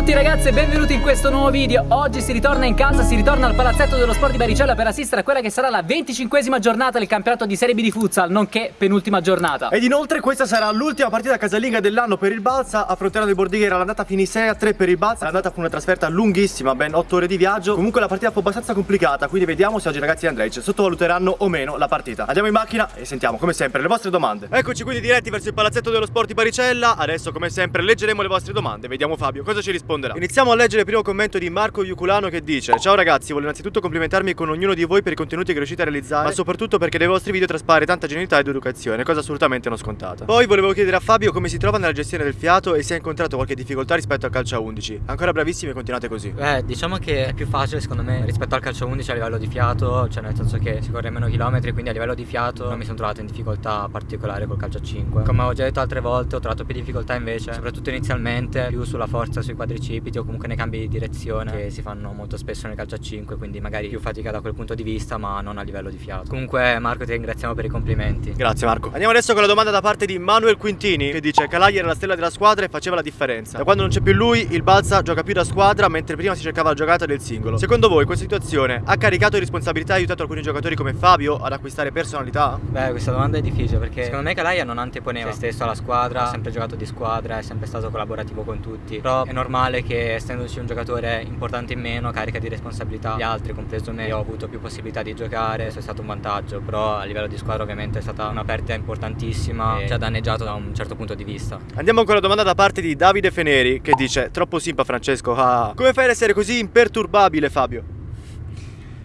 tutti ragazzi e benvenuti in questo nuovo video. Oggi si ritorna in casa, si ritorna al palazzetto dello sport di Baricella per assistere a quella che sarà la 25esima giornata del campionato di Serie B di futsal Nonché penultima giornata. Ed inoltre questa sarà l'ultima partita casalinga dell'anno per il Balsa Affronteranno i Bordighera, l'andata finì 6 a 3 per il Balsa L'andata fu una trasferta lunghissima, ben 8 ore di viaggio. Comunque la partita fu abbastanza complicata Quindi vediamo se oggi i ragazzi di Andrej sottovaluteranno o meno la partita. Andiamo in macchina e sentiamo come sempre le vostre domande. Eccoci quindi diretti verso il palazzetto dello sport di Baricella Adesso come sempre leggeremo le vostre domande. Vediamo Fabio cosa ci risponderà. Iniziamo a leggere il primo commento di Marco Iuculano che dice Ciao ragazzi, voglio innanzitutto complimentarmi con ognuno di voi per i contenuti che riuscite a realizzare Ma soprattutto perché dai vostri video traspare tanta genuinità ed educazione Cosa assolutamente non scontata. Poi volevo chiedere a Fabio come si trova nella gestione del fiato E se ha incontrato qualche difficoltà rispetto al calcio a 11 Ancora bravissimi e continuate così. Beh, diciamo che è più facile secondo me rispetto al calcio a 11 a livello di fiato Cioè nel senso che si corre meno chilometri quindi a livello di fiato non mi sono trovato in difficoltà particolare col calcio a 5 Come ho già detto altre volte ho trovato più difficoltà invece Soprattutto inizialmente più sulla forza sui quadricipiti o comunque nei cambi di direzione Che si fanno molto spesso nel calcio a 5 quindi magari più fatica da quel punto di vista ma non a livello di fiato. Comunque Marco ti ringraziamo per i complimenti. Grazie Marco. Andiamo adesso con la domanda da parte di Manuel Quintini Che dice Calai era la stella della squadra e faceva la differenza. Da quando non c'è più lui il Balsa gioca più da squadra Mentre prima si cercava la giocata del singolo. Secondo voi questa situazione ha caricato responsabilità e aiutato alcuni giocatori come Fabio ad acquistare personalità? Beh questa domanda è difficile perché secondo me Calaia non anteponeva se stesso alla squadra Ha sempre giocato di squadra, è sempre stato collaborativo con tutti. Però è normale che essendoci un giocatore importante in meno carica di responsabilità gli altri compreso me Io ho avuto più possibilità di giocare, è stato un vantaggio Però a livello di squadra ovviamente è stata una perdita importantissima E ci ha danneggiato da un certo punto di vista Andiamo con la domanda da parte di Davide Feneri Che dice Troppo simpa Francesco ah. Come fai ad essere così imperturbabile Fabio?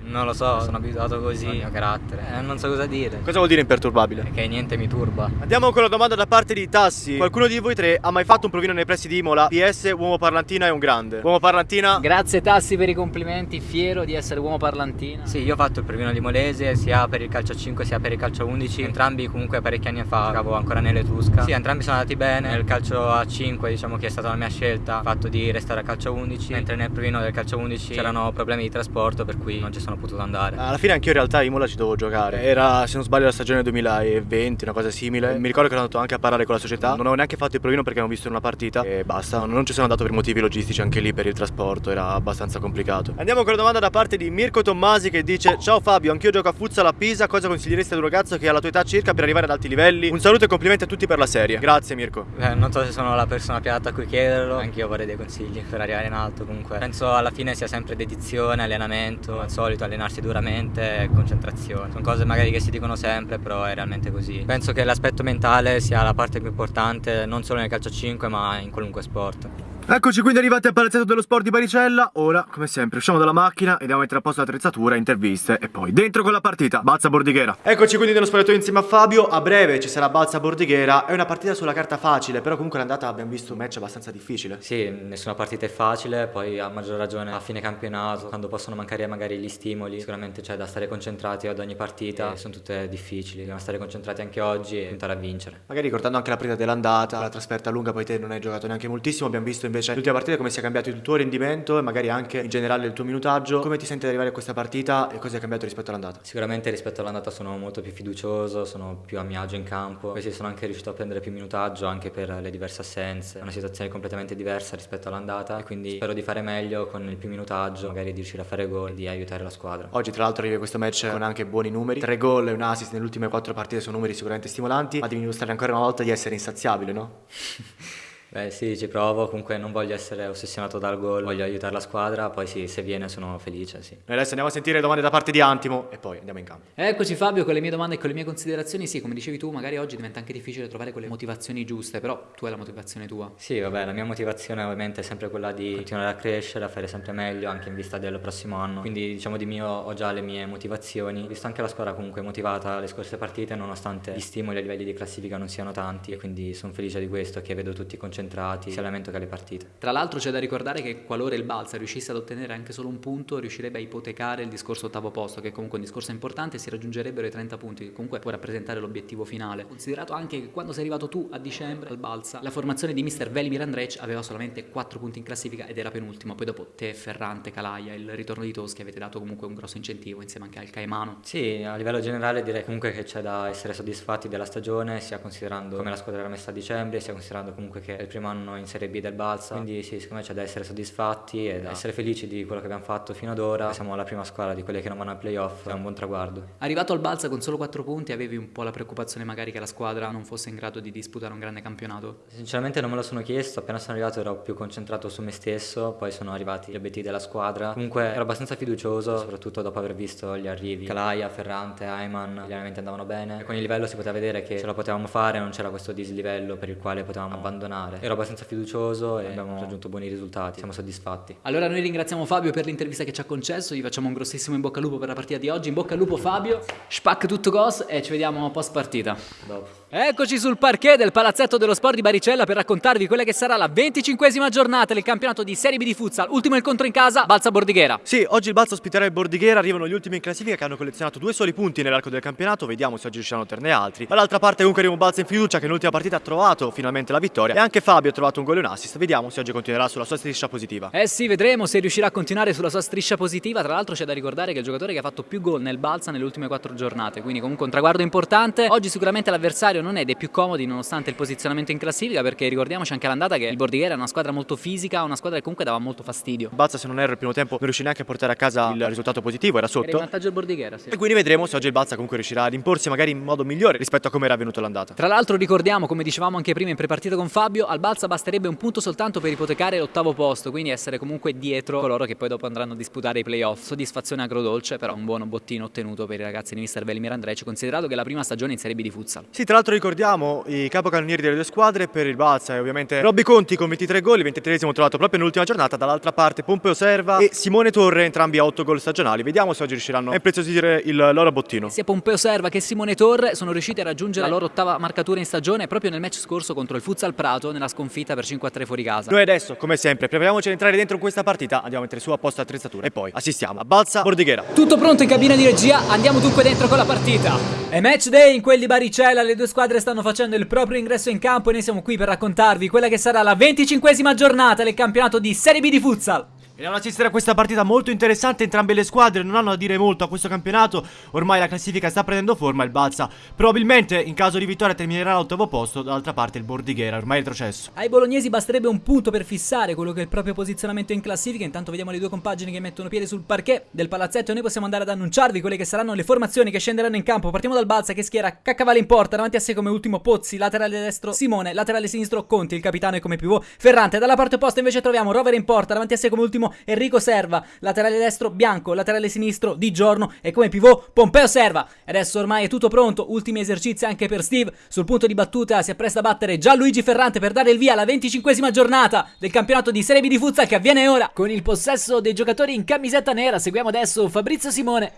Non lo so, sono abituato così. al mio carattere. Eh, Non so cosa dire. Cosa vuol dire imperturbabile? Che niente mi turba. Andiamo con la domanda da parte di Tassi. Qualcuno di voi tre ha mai fatto un provino nei pressi di Imola? PS, uomo parlantina è un grande. Uomo parlantina? Grazie Tassi per i complimenti, fiero di essere uomo parlantina. Sì, io ho fatto il provino di Molese sia per il calcio a 5 sia per il calcio a 11 Entrambi comunque parecchi anni fa giocavo ancora nell'Etrusca Sì, entrambi sono andati bene. Nel calcio a 5 diciamo che è stata la mia scelta Il fatto di restare a calcio a 11 Mentre nel provino del calcio a 11 c'erano problemi di trasporto per cui non ci sono potuto andare. Alla fine anch'io in realtà a Imola ci dovevo giocare. Era se non sbaglio la stagione 2020, una cosa simile. Mi ricordo che ero andato anche a parlare con la società. Non avevo neanche fatto il provino perché avevo visto in una partita. E basta, non ci sono andato per motivi logistici anche lì per il trasporto. Era abbastanza complicato. Andiamo con la domanda da parte di Mirko Tommasi che dice Ciao Fabio, anch'io gioco a futsal a Pisa. Cosa consiglieresti ad un ragazzo che ha la tua età circa per arrivare ad alti livelli? Un saluto e complimenti a tutti per la serie. Grazie Mirko. Beh, non so se sono la persona più adatta a cui chiederlo. Anch'io vorrei dei consigli per arrivare in alto comunque. Penso alla fine sia sempre dedizione, allenamento Al solito allenarsi duramente e concentrazione. Sono cose magari che si dicono sempre però è realmente così. Penso che l'aspetto mentale sia la parte più importante Non solo nel calcio a 5 ma in qualunque sport Eccoci quindi arrivati al palazzetto dello sport di Baricella. Ora, come sempre, usciamo dalla macchina e andiamo a mettere a posto l'attrezzatura, interviste E poi dentro con la partita, Balza Bordighera. Eccoci quindi nello spogliatoio insieme a Fabio. A breve ci sarà Balza Bordighera. È una partita sulla carta facile Però comunque l'andata abbiamo visto un match abbastanza difficile. Sì, nessuna partita è facile Poi a maggior ragione a fine campionato Quando possono mancare magari gli stimoli Sicuramente c'è da stare concentrati ad ogni partita e Sono tutte difficili Dobbiamo stare concentrati anche oggi e puntare a vincere. Magari ricordando anche la partita dell'andata La trasferta lunga poi te non hai giocato neanche moltissimo Abbiamo visto invece. L'ultima partita come si è cambiato il tuo rendimento E magari anche in generale il tuo minutaggio. Come ti senti ad arrivare a questa partita e cosa è cambiato rispetto all'andata? Sicuramente rispetto all'andata sono molto più fiducioso Sono più a mio agio in campo. Poi sì, sono anche riuscito a prendere più minutaggio Anche per le diverse assenze. È una situazione completamente diversa rispetto all'andata E quindi spero di fare meglio con il più minutaggio Magari di riuscire a fare gol e di aiutare la squadra. Oggi tra l'altro arriva questo match con anche buoni numeri. Tre gol e un assist nelle ultime quattro partite sono numeri sicuramente stimolanti Ma devi dimostrare ancora una volta di essere insaziabile, no? Beh sì, ci provo, comunque non voglio essere ossessionato dal gol, voglio aiutare la squadra, poi sì, se viene sono felice, sì. Noi adesso andiamo a sentire le domande da parte di Antimo e poi andiamo in campo. Eccoci Fabio con le mie domande e con le mie considerazioni, sì come dicevi tu magari oggi diventa anche difficile trovare quelle motivazioni giuste, però tu hai la motivazione tua. Sì vabbè, la mia motivazione ovviamente è sempre quella di continuare a crescere, a fare sempre meglio anche in vista del prossimo anno, quindi diciamo di mio ho già le mie motivazioni, visto anche la squadra comunque motivata le scorse partite nonostante gli stimoli a livelli di classifica non siano tanti e quindi sono felice di questo che vedo tutti concentrati, sia allenamento che alle partite. Tra l'altro c'è da ricordare che qualora il Balsa riuscisse ad ottenere anche solo un punto riuscirebbe a ipotecare il discorso ottavo posto che è comunque un discorso importante si raggiungerebbero i 30 punti che comunque può rappresentare l'obiettivo finale. Considerato anche che quando sei arrivato tu a dicembre al Balsa la formazione di mister Velimir Andrec aveva solamente 4 punti in classifica ed era penultimo, poi dopo te, Ferrante, Calaia, il ritorno di Toschi avete dato comunque un grosso incentivo insieme anche al Caimano. Sì, a livello generale direi comunque che c'è da essere soddisfatti della stagione sia considerando come la squadra era messa a dicembre sia considerando comunque che è il primo anno in Serie B del Balsa, quindi sì, secondo me c'è da essere soddisfatti e da essere felici di quello che abbiamo fatto fino ad ora. Siamo la prima squadra di quelle che non vanno ai playoff, è un buon traguardo. Arrivato al Balsa con solo 4 punti avevi un po' la preoccupazione magari che la squadra non fosse in grado di disputare un grande campionato? Sinceramente non me lo sono chiesto, appena sono arrivato ero più concentrato su me stesso, poi sono arrivati gli obiettivi della squadra. Comunque ero abbastanza fiducioso, soprattutto dopo aver visto gli arrivi. Calaia, Ferrante, Ayman, gli allenamenti andavano bene. E con il livello si poteva vedere che ce la potevamo fare, non c'era questo dislivello per il quale potevamo abbandonare. Ero abbastanza fiducioso e abbiamo raggiunto buoni risultati, siamo soddisfatti. Allora noi ringraziamo Fabio per l'intervista che ci ha concesso, gli facciamo un grossissimo in bocca al lupo per la partita di oggi. In bocca al lupo Fabio, spac tutto cos e ci vediamo post partita. Dopo. Eccoci sul parquet del Palazzetto dello Sport di Baricella per raccontarvi quella che sarà la 25esima giornata del campionato di Serie B di futsal. Ultimo incontro in casa, Balsa Bordighera. Sì, oggi il Balsa ospiterà il Bordighera, arrivano gli ultimi in classifica che hanno collezionato due soli punti nell'arco del campionato, vediamo se oggi riusciranno a ottenerne altri. Dall'altra parte comunque arriva un Balsa in fiducia che nell'ultima partita ha trovato finalmente la vittoria e anche Fabio ha trovato un gol e un assist, vediamo se oggi continuerà sulla sua striscia positiva. Eh sì, vedremo se riuscirà a continuare sulla sua striscia positiva. Tra l'altro c'è da ricordare che è il giocatore che ha fatto più gol nel Balsa nelle ultime quattro giornate, quindi comunque un traguardo importante. Oggi sicuramente l'avversario non è dei più comodi nonostante il posizionamento in classifica perché ricordiamoci anche all'andata che il Bordighera è una squadra molto fisica, una squadra che comunque dava molto fastidio. Balsa se non erro il primo tempo non riuscì neanche a portare a casa il risultato positivo, era Era in sotto. vantaggio il Bordighera, sì. E quindi vedremo se oggi il Balsa comunque riuscirà ad imporsi magari in modo migliore rispetto a come era avvenuto l'andata. Tra l'altro ricordiamo, come dicevamo anche prima in prepartita con Fabio, al Balsa basterebbe un punto soltanto per ipotecare l'ottavo posto, quindi essere comunque dietro coloro che poi dopo andranno a disputare i playoff. Soddisfazione agrodolce, però un buono bottino ottenuto per i ragazzi di mister Velimir Andreci, considerato che è la prima stagione in Serie B di futsal. Sì, tra l'altro ricordiamo i capocannonieri delle due squadre per il Balsa e ovviamente Robby Conti con 23 gol, il 23esimo trovato proprio nell'ultima giornata, dall'altra parte Pompeo Serva e Simone Torre, entrambi a 8 gol stagionali. Vediamo se oggi riusciranno a impreziosire il loro bottino. Sia Pompeo Serva che Simone Torre sono riusciti a raggiungere la loro ottava marcatura in stagione proprio nel match scorso contro il Futsal Prato nella sconfitta per 5-3 fuori casa. Noi adesso, come sempre, prepariamoci ad entrare dentro questa partita, andiamo a mettere su apposta attrezzatura e poi assistiamo a Balsa Bordighera. Tutto pronto in cabina di regia, andiamo dunque dentro con la partita. È match day in quel di Baricella, le due squadre stanno facendo il proprio ingresso in campo e noi siamo qui per raccontarvi quella che sarà la 25esima giornata del campionato di Serie B di futsal. Andiamo ad assistere a questa partita molto interessante, entrambe le squadre non hanno da dire molto a questo campionato, ormai la classifica sta prendendo forma, il Balsa probabilmente in caso di vittoria terminerà all'ottavo posto, dall'altra parte il Bordighera, ormai è retrocesso. Ai bolognesi basterebbe un punto per fissare quello che è il proprio posizionamento in classifica. Intanto vediamo le due compagini che mettono piede sul parquet del palazzetto e noi possiamo andare ad annunciarvi quelle che saranno le formazioni che scenderanno in campo. Partiamo dal Balsa che schiera Caccavale in porta, davanti a sé come ultimo Pozzi, laterale destro Simone, laterale sinistro Conti, il capitano e come pivot Ferrante. Dalla parte opposta invece troviamo Rover in porta, davanti a sé come ultimo Enrico Serva, laterale destro Bianco, laterale sinistro Di Giorno e come pivot Pompeo Serva. Adesso ormai è tutto pronto, ultimi esercizi anche per Steve. Sul punto di battuta si appresta a battere Gianluigi Ferrante per dare il via alla 25esima giornata del campionato di Serie B di futsal che avviene ora con il possesso dei giocatori in camisetta nera. Seguiamo adesso Fabrizio Simone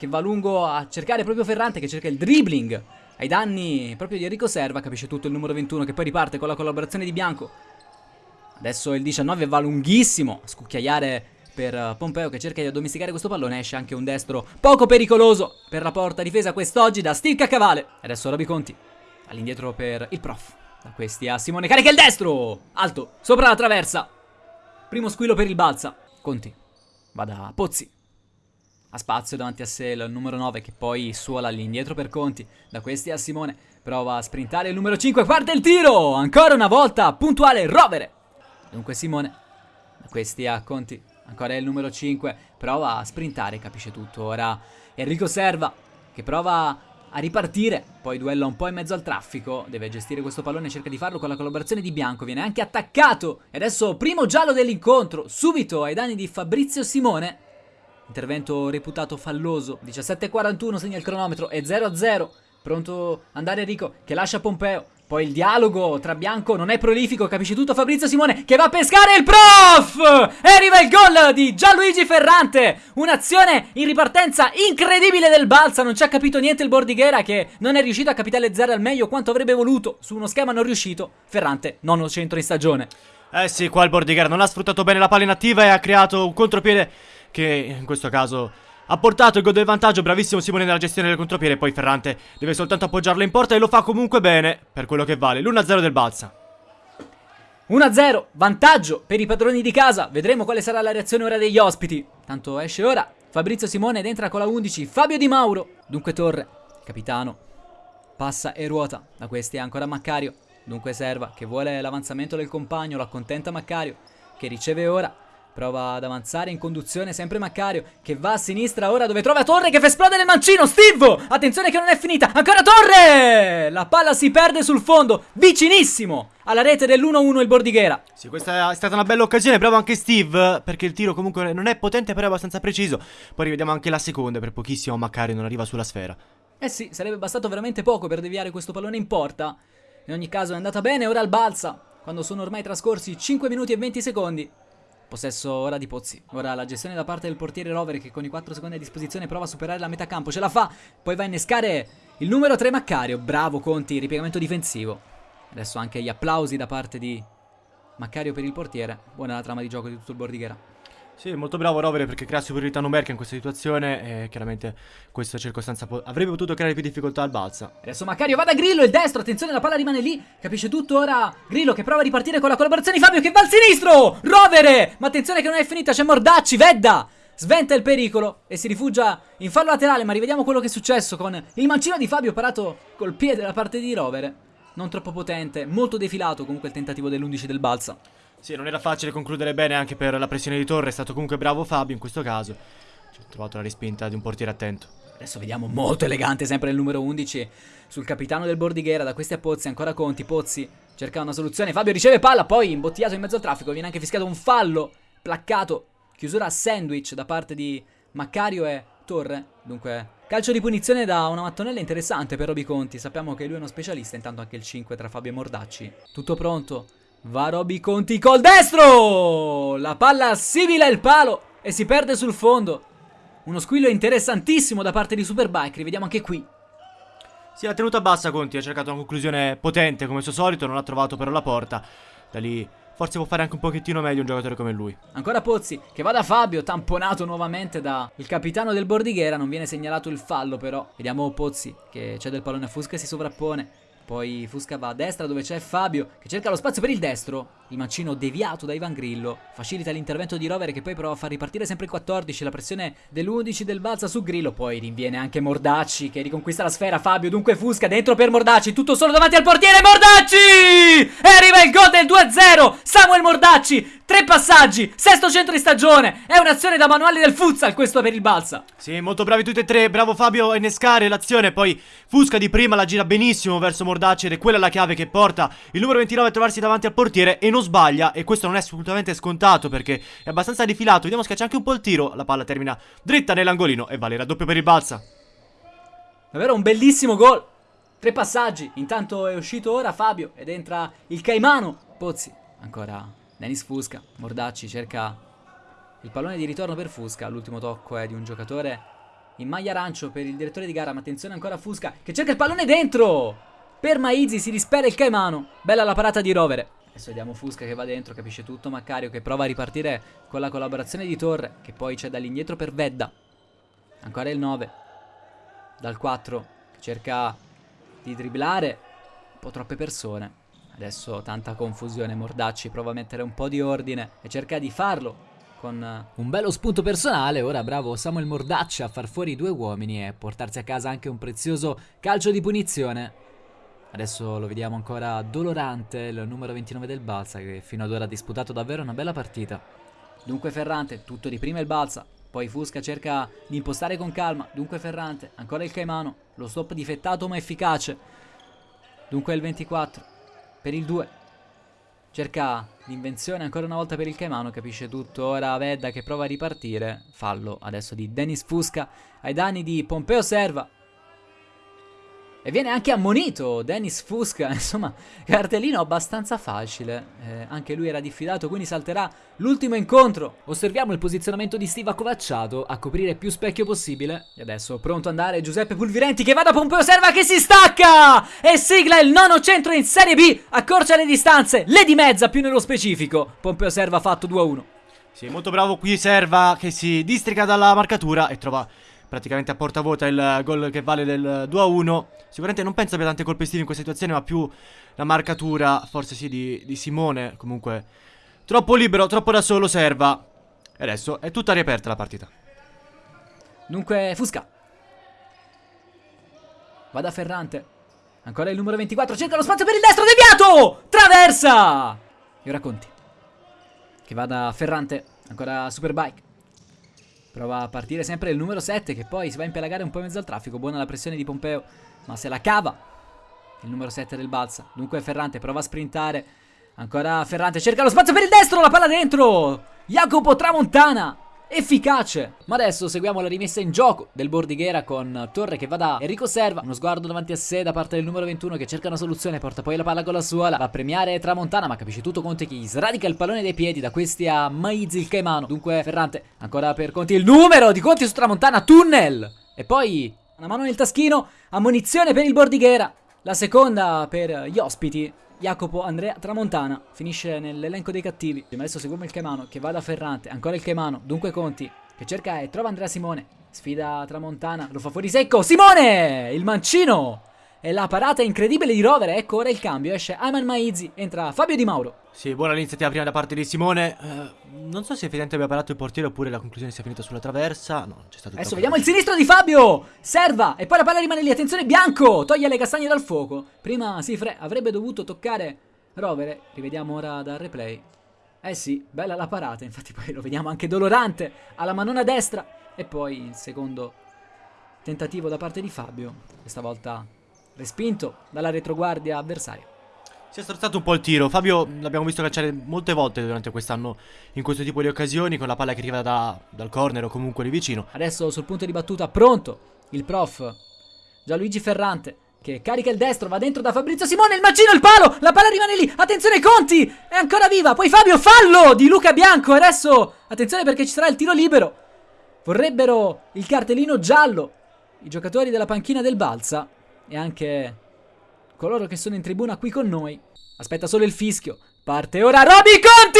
che va lungo a cercare proprio Ferrante che cerca il dribbling ai danni proprio di Enrico Serva, capisce tutto il numero 21 che poi riparte con la collaborazione di Bianco. Adesso il 19 va lunghissimo a scucchiaiare per eh, Pompeo che cerca di addomesticare questo pallone. Esce anche un destro poco pericoloso per la porta difesa quest'oggi da Steve Caccavale. Adesso Roby Conti all'indietro per il prof. Da questi a Simone carica il destro. Alto, sopra la traversa. Primo squillo per il Balsa. Conti va da Pozzi. Ha spazio davanti a sé il numero 9 che poi suola all'indietro per Conti. Da questi a Simone. Prova a sprintare il numero 5. Guarda il tiro! Ancora una volta puntuale Rovere. Dunque Simone. Questi a Conti. Ancora il numero 5. Prova a sprintare, capisce tutto. Ora Enrico Serva che prova a ripartire. Poi duella un po' in mezzo al traffico. Deve gestire questo pallone cerca di farlo con la collaborazione di Bianco. Viene anche attaccato. E adesso primo giallo dell'incontro. Subito ai danni di Fabrizio Simone. Intervento reputato falloso. 17.41 segna il cronometro. E 0-0. Pronto andare Enrico che lascia Pompeo. Poi il dialogo tra Bianco non è prolifico, capisce tutto Fabrizio Simone che va a pescare il prof! E arriva il gol di Gianluigi Ferrante! Un'azione in ripartenza incredibile del Balsa, non ci ha capito niente il Bordighera che non è riuscito a capitalizzare al meglio quanto avrebbe voluto. Su uno schema non riuscito, Ferrante nono centro in stagione. Eh sì, qua il Bordighera non ha sfruttato bene la palla inattiva e ha creato un contropiede che in questo caso ha portato il gol del vantaggio, bravissimo Simone nella gestione del contropiede, poi Ferrante deve soltanto appoggiarlo in porta e lo fa comunque bene, per quello che vale, l'1-0 del Balsa. 1-0, vantaggio per i padroni di casa. Vedremo quale sarà la reazione ora degli ospiti. Tanto esce ora Fabrizio Simone ed entra con la 11 Fabio Di Mauro. Dunque Torre, capitano, passa e ruota. Da questi è ancora Maccario. Dunque Serva che vuole l'avanzamento del compagno, lo accontenta Maccario che riceve ora. Prova ad avanzare in conduzione sempre Maccario che va a sinistra ora dove trova Torre che fa esplodere il mancino. Steve! Attenzione che non è finita. Ancora Torre! La palla si perde sul fondo, vicinissimo alla rete dell'1-1 il Bordighera. Sì, questa è stata una bella occasione, bravo anche Steve, perché il tiro comunque non è potente però è abbastanza preciso. Poi rivediamo anche la seconda, per pochissimo Maccario non arriva sulla sfera. Eh sì, sarebbe bastato veramente poco per deviare questo pallone in porta. In ogni caso è andata bene, ora al balza, quando sono ormai trascorsi 5 minuti e 20 secondi. Possesso ora di Pozzi. Ora la gestione da parte del portiere Rover che con i 4 secondi a disposizione prova a superare la metà campo. Ce la fa. Poi va a innescare il numero 3 Maccario. Bravo Conti, ripiegamento difensivo. Adesso anche gli applausi da parte di Maccario per il portiere. Buona la trama di gioco di tutto il Bordighera. Sì, molto bravo Rovere perché crea superiorità numerica in questa situazione e chiaramente questa circostanza avrebbe potuto creare più difficoltà al balza. Adesso Macario va da Grillo, il destro, attenzione la palla rimane lì, capisce tutto ora Grillo che prova a ripartire con la collaborazione di Fabio che va al sinistro, Rovere, ma attenzione che non è finita, c'è Mordacci, Vedda, sventa il pericolo e si rifugia in fallo laterale, ma rivediamo quello che è successo con il mancino di Fabio parato col piede da parte di Rovere, non troppo potente, molto defilato comunque il tentativo dell'11 del balza. Sì, non era facile concludere bene anche per la pressione di Torre, è stato comunque bravo Fabio in questo caso. Ci ho trovato la respinta di un portiere attento. Adesso vediamo molto elegante sempre il numero 11 sul capitano del Bordighera, da questi a Pozzi, ancora Conti, Pozzi cerca una soluzione, Fabio riceve palla, poi imbottigliato in mezzo al traffico, viene anche fischiato un fallo, placcato, chiusura a sandwich da parte di Maccario e Torre, dunque calcio di punizione da una mattonella interessante per Roby Conti, sappiamo che lui è uno specialista, intanto anche il 5 tra Fabio e Mordacci, tutto pronto, Va Roby Conti col destro! La palla simila il palo e si perde sul fondo. Uno squillo interessantissimo da parte di Superbike, rivediamo anche qui. Si è tenuta bassa Conti, ha cercato una conclusione potente come al suo solito, non ha trovato però la porta. Da lì forse può fare anche un pochettino meglio un giocatore come lui. Ancora Pozzi che va da Fabio, tamponato nuovamente da il capitano del Bordighera, non viene segnalato il fallo però. Vediamo Pozzi che c'è del pallone a Fusca e si sovrappone. Poi Fusca va a destra dove c'è Fabio che cerca lo spazio per il destro. Il mancino deviato da Ivan Grillo facilita l'intervento di Rovere che poi prova a far ripartire sempre il 14. La pressione dell'11 del Balza su Grillo. Poi rinviene anche Mordacci che riconquista la sfera. Fabio dunque Fusca dentro per Mordacci. Tutto solo davanti al portiere Mordacci! E arriva il gol del 2-0. Samuel Mordacci Tre passaggi, sesto centro di stagione. È un'azione da manuale del futsal questo per il Balsa. Sì, molto bravi tutti e tre. Bravo Fabio a innescare l'azione. Poi Fusca di prima la gira benissimo verso Mordacci ed è quella la chiave che porta il numero 29 a trovarsi davanti al portiere e non sbaglia. E questo non è assolutamente scontato perché è abbastanza defilato. Vediamo schiaccia anche un po' il tiro. La palla termina dritta nell'angolino e vale il raddoppio per il Balsa. Davvero un bellissimo gol. Tre passaggi. Intanto è uscito ora Fabio ed entra il Caimano. Pozzi ancora Dennis Fusca, Mordacci cerca il pallone di ritorno per Fusca, l'ultimo tocco è di un giocatore in maglia arancio per il direttore di gara, ma attenzione ancora Fusca che cerca il pallone dentro! Per Maizzi si dispera il Caimano, bella la parata di Rovere. Adesso vediamo Fusca che va dentro, capisce tutto Maccario che prova a ripartire con la collaborazione di Torre, che poi c'è dall'indietro per Vedda. Ancora il 9, dal 4, che cerca di dribblare, un po' troppe persone. Adesso tanta confusione, Mordacci prova a mettere un po' di ordine e cerca di farlo con un bello spunto personale. Ora bravo Samuel Mordacci a far fuori due uomini e portarsi a casa anche un prezioso calcio di punizione. Adesso lo vediamo ancora dolorante, il numero 29 del Balsa che fino ad ora ha disputato davvero una bella partita. Dunque Ferrante, tutto di prima il Balsa, poi Fusca cerca di impostare con calma, dunque Ferrante, ancora il Caimano, lo stop difettato ma efficace. Dunque il 24, per il 2. Cerca l'invenzione ancora una volta per il Caimano, capisce tutto. Ora Vedda che prova a ripartire. Fallo adesso di Dennis Fusca ai danni di Pompeo Serva. E viene anche ammonito Dennis Fusca, insomma, cartellino abbastanza facile. Eh, anche lui era diffidato, quindi salterà l'ultimo incontro. Osserviamo il posizionamento di Steve accovacciato a coprire più specchio possibile. E adesso pronto ad andare Giuseppe Pulvirenti che va da Pompeo Serva che si stacca! E sigla il nono centro in Serie B, accorcia le distanze, le di mezza più nello specifico. Pompeo Serva ha fatto 2-1. Sì, molto bravo qui Serva che si districa dalla marcatura e trova praticamente a portavoce il gol che vale del 2-1. Sicuramente non penso abbia tante colpe estive in questa situazione, ma più la marcatura, forse sì, di, di Simone. Comunque, troppo libero, troppo da solo serva. E adesso è tutta riaperta la partita. Dunque, Fusca. Va da Ferrante. Ancora il numero 24, cerca lo spazio per il destro, deviato! Traversa! E ora Conti. Che va da Ferrante, ancora Superbike. Prova a partire sempre il numero 7 che poi si va a impelagare un po' in mezzo al traffico. Buona la pressione di Pompeo, ma se la cava. Il numero 7 del Balsa. Dunque Ferrante prova a sprintare. Ancora Ferrante cerca lo spazio per il destro, la palla dentro. Jacopo Tramontana efficace. Ma adesso seguiamo la rimessa in gioco del Bordighera con Torre che va da Enrico Serva. Uno sguardo davanti a sé da parte del numero 21 che cerca una soluzione, porta poi la palla con la suola. Va a premiare Tramontana, ma capisce tutto Conte che gli sradica il pallone dai piedi da questi a Maizi il Caimano. Dunque Ferrante, ancora per Conti il numero di Conti su Tramontana, tunnel. E poi una mano nel taschino, ammonizione per il Bordighera. La seconda per gli ospiti Jacopo Andrea Tramontana finisce nell'elenco dei cattivi. Adesso seguiamo il Caimano che va da Ferrante, ancora il Caimano, dunque Conti che cerca e trova Andrea Simone. Sfida Tramontana, lo fa fuori secco. Simone! Il mancino! E la parata incredibile di Rovere, ecco ora il cambio, esce Ayman Maizi, entra Fabio Di Mauro. Sì, buona l'iniziativa prima da parte di Simone. Uh, non so se effettivamente abbia parato il portiere oppure la conclusione sia finita sulla traversa. No, c'è stato Adesso vediamo il sinistro di Fabio. Serva e poi la palla rimane lì. Attenzione Bianco, toglie le castagne dal fuoco. Prima Sifre avrebbe dovuto toccare Rovere. Rivediamo ora dal replay. Eh sì, bella la parata, infatti poi lo vediamo anche dolorante alla manona destra e poi il secondo tentativo da parte di Fabio, questa volta respinto dalla retroguardia avversaria. Si è strozzato un po' il tiro. Fabio l'abbiamo visto cacciare molte volte durante quest'anno in questo tipo di occasioni, con la palla che arriva da, dal corner o comunque lì vicino. Adesso sul punto di battuta, pronto il prof Gianluigi Ferrante. Che carica il destro, va dentro da Fabrizio Simone, il mancino, il palo, la palla rimane lì, attenzione Conti, è ancora viva, poi Fabio, fallo di Luca Bianco, adesso attenzione perché ci sarà il tiro libero, vorrebbero il cartellino giallo, i giocatori della panchina del Balsa, e anche coloro che sono in tribuna qui con noi. Aspetta solo il fischio. Parte ora Roby Conti!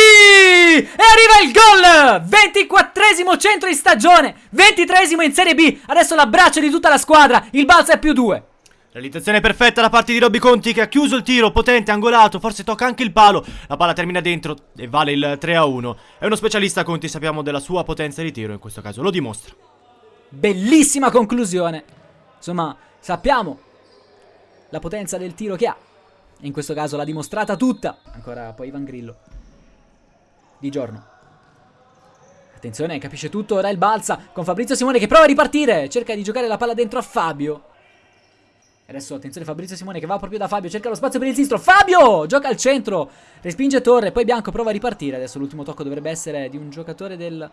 E arriva il gol! 24esimo centro di stagione, 23esimo in Serie B. Adesso l'abbraccio di tutta la squadra. Il Balsa è più due. Realizzazione perfetta da parte di Robby Conti che ha chiuso il tiro, potente, angolato, forse tocca anche il palo. La palla termina dentro e vale il 3 a 1. È uno specialista Conti, sappiamo della sua potenza di tiro, in questo caso lo dimostra. Bellissima conclusione. Insomma, sappiamo la potenza del tiro che ha. In questo caso l'ha dimostrata tutta. Ancora poi Ivan Grillo. Di giorno. Attenzione, capisce tutto, ora il balza con Fabrizio Simone che prova a ripartire. Cerca di giocare la palla dentro a Fabio. Adesso attenzione Fabrizio Simone che va proprio da Fabio, cerca lo spazio per il sinistro. Fabio gioca al centro, respinge Torre, poi Bianco prova a ripartire. Adesso l'ultimo tocco dovrebbe essere di un giocatore del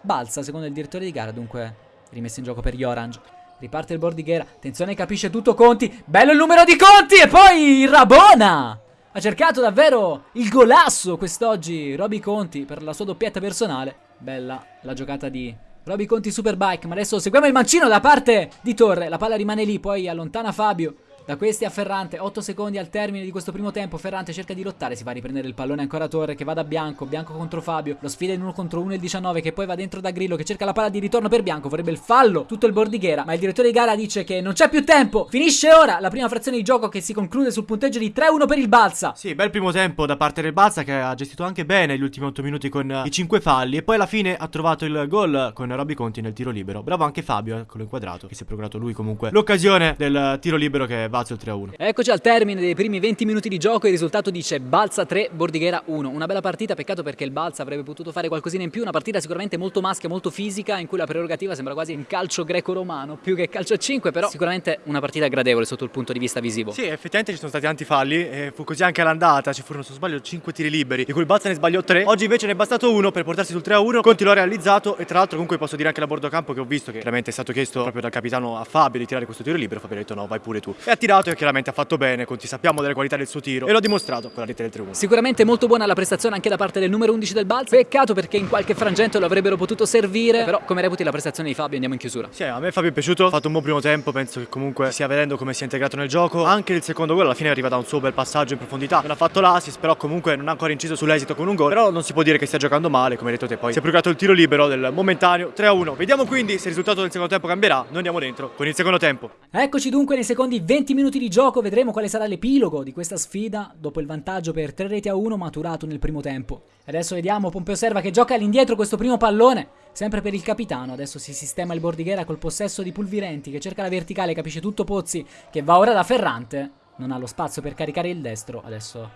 Balsa, secondo il direttore di gara, dunque rimesso in gioco per gli Orange. Riparte il Bordighera. Attenzione, capisce tutto Conti. Bello il numero di Conti. E poi Rabona. Ha cercato davvero il golasso quest'oggi Roby Conti per la sua doppietta personale. Bella la giocata di Roby Conti Superbike. Ma adesso seguiamo il mancino da parte di Torre. La palla rimane lì, poi allontana Fabio. Da questi a Ferrante, 8 secondi al termine di questo primo tempo. Ferrante cerca di lottare, si va a riprendere il pallone ancora a Torre che va da Bianco. Bianco contro Fabio. Lo sfida in 1 contro 1 il 19 che poi va dentro da Grillo che cerca la palla di ritorno per Bianco. Vorrebbe il fallo, tutto il bordighera. Ma il direttore di gara dice che non c'è più tempo. Finisce ora la prima frazione di gioco che si conclude sul punteggio di 3-1 per il Balsa. Sì, bel primo tempo da parte del Balsa che ha gestito anche bene gli ultimi 8 minuti con i 5 falli. E poi alla fine ha trovato il gol con Robby Conti nel tiro libero. Bravo anche Fabio, eh, con l'inquadrato, che si è procurato lui comunque l'occasione del tiro libero che il 3-1. Eccoci al termine dei primi 20 minuti di gioco, il risultato dice Balsa 3, Bordighera 1. Una bella partita, peccato perché il Balsa avrebbe potuto fare qualcosina in più, una partita sicuramente molto maschia, molto fisica, in cui la prerogativa sembra quasi un calcio greco-romano, più che calcio a 5, però sicuramente una partita gradevole sotto il punto di vista visivo. Sì, effettivamente ci sono stati tanti falli, e fu così anche all'andata, ci furono se non sbaglio 5 tiri liberi, di cui il Balsa ne sbagliò 3. Oggi invece ne è bastato uno per portarsi sul 3-1, Conti l'ha realizzato e tra l'altro comunque posso dire anche la bordo campo che ho visto che chiaramente è stato chiesto proprio dal capitano a Fabio di tirare questo tiro libero, Fabio ha detto no, vai pure tu. E tirato e chiaramente ha fatto bene, Conti sa sappiamo delle qualità del suo tiro e l'ho dimostrato con la rete del 3 Sicuramente molto buona la prestazione anche da parte del numero 11 del Balz. Peccato perché in qualche frangente lo avrebbero potuto servire, però come reputi la prestazione di Fabio andiamo in chiusura. Sì, a me Fabio è piaciuto, ha fatto un buon primo tempo, penso che comunque stia vedendo come si è integrato nel gioco. Anche il secondo gol alla fine arriva da un suo bel passaggio in profondità. Non ha fatto l'assist, però comunque non ha ancora inciso sull'esito con un gol. Però non si può dire che stia giocando male, come hai detto te. Poi si è procurato il tiro libero del momentaneo 3-1. Vediamo quindi se il risultato del secondo tempo cambierà. Noi andiamo dentro con il secondo tempo. Eccoci dunque nei secondi 20 20 minuti di gioco vedremo quale sarà l'epilogo di questa sfida dopo il vantaggio per 3 reti a 1 maturato nel primo tempo. Adesso vediamo Pompeo Serva che gioca all'indietro questo primo pallone, sempre per il capitano. Adesso si sistema il Bordighera col possesso di Pulvirenti che cerca la verticale, capisce tutto Pozzi che va ora da Ferrante. Non ha lo spazio per caricare il destro. Adesso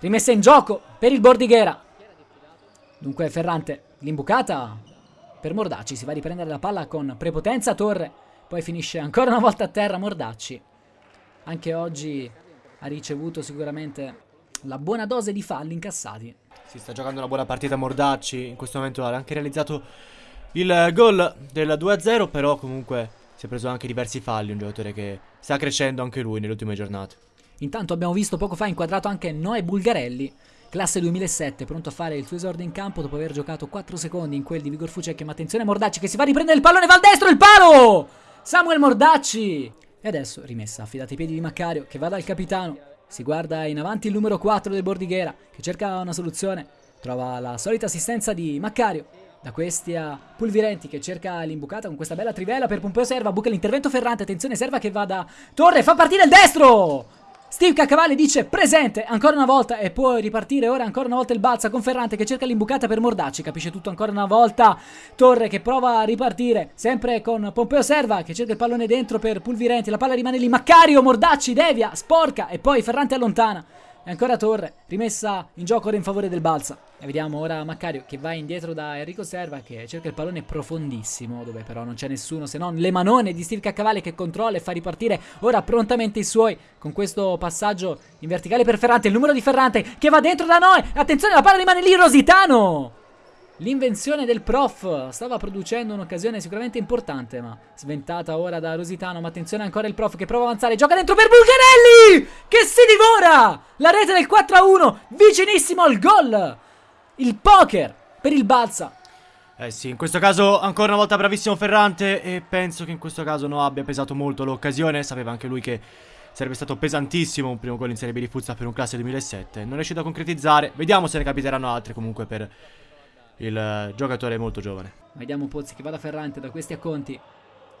rimessa in gioco per il Bordighera. Dunque Ferrante, l'imbucata per Mordacci, si va a riprendere la palla con prepotenza Torre, poi finisce ancora una volta a terra Mordacci. Anche oggi ha ricevuto sicuramente la buona dose di falli incassati. Si sta giocando una buona partita Mordacci, in questo momento ha anche realizzato il gol del 2-0, però comunque si è preso anche diversi falli, un giocatore che sta crescendo anche lui nelle ultime giornate. Intanto abbiamo visto poco fa inquadrato anche Noè Bulgarelli, Classe 2007, pronto a fare il suo esordio in campo dopo aver giocato 4 secondi in quel di Vigor Fucek. Ma attenzione Mordacci che si va a riprendere il pallone, va al destro, il palo! Samuel Mordacci! E adesso rimessa, affidata ai piedi di Maccario che va dal capitano. Si guarda in avanti il numero 4 del Bordighera che cerca una soluzione. Trova la solita assistenza di Maccario. Da questi a Pulvirenti che cerca l'imbucata con questa bella trivela per Pompeo Serva. Buca l'intervento Ferrante. Attenzione Serva che va da Torre. Fa partire il destro! Steve Caccavalli dice presente ancora una volta e può ripartire ora ancora una volta il balza con Ferrante che cerca l'imbucata per Mordacci, capisce tutto ancora una volta. Torre che prova a ripartire, sempre con Pompeo Serva che cerca il pallone dentro per Pulvirenti, la palla rimane lì, Maccario, Mordacci, devia, sporca e poi Ferrante allontana. E ancora Torre, rimessa in gioco ora in favore del Balsa. E vediamo ora Maccario che va indietro da Enrico Serva che cerca il pallone profondissimo, dove però non c'è nessuno se non le manone di Steve Caccavalli che controlla e fa ripartire ora prontamente i suoi con questo passaggio in verticale per Ferrante. Il numero di Ferrante che va dentro da noi. Attenzione, la palla rimane lì, Rositano! L'invenzione del prof stava producendo un'occasione sicuramente importante, ma sventata ora da Rositano. Ma attenzione ancora il prof che prova a avanzare. Gioca dentro per Bulgarelli! Che si divora! La rete del 4-1, vicinissimo al gol! Il poker per il Balsa. Eh sì, in questo caso ancora una volta bravissimo Ferrante e penso che in questo caso non abbia pesato molto l'occasione. Sapeva anche lui che sarebbe stato pesantissimo un primo gol in Serie B di Fuzza per un classe 2007. Non è riuscito a concretizzare. Vediamo se ne capiteranno altre comunque per il eh, giocatore molto giovane. Vediamo Pozzi che va da Ferrante, da questi a Conti,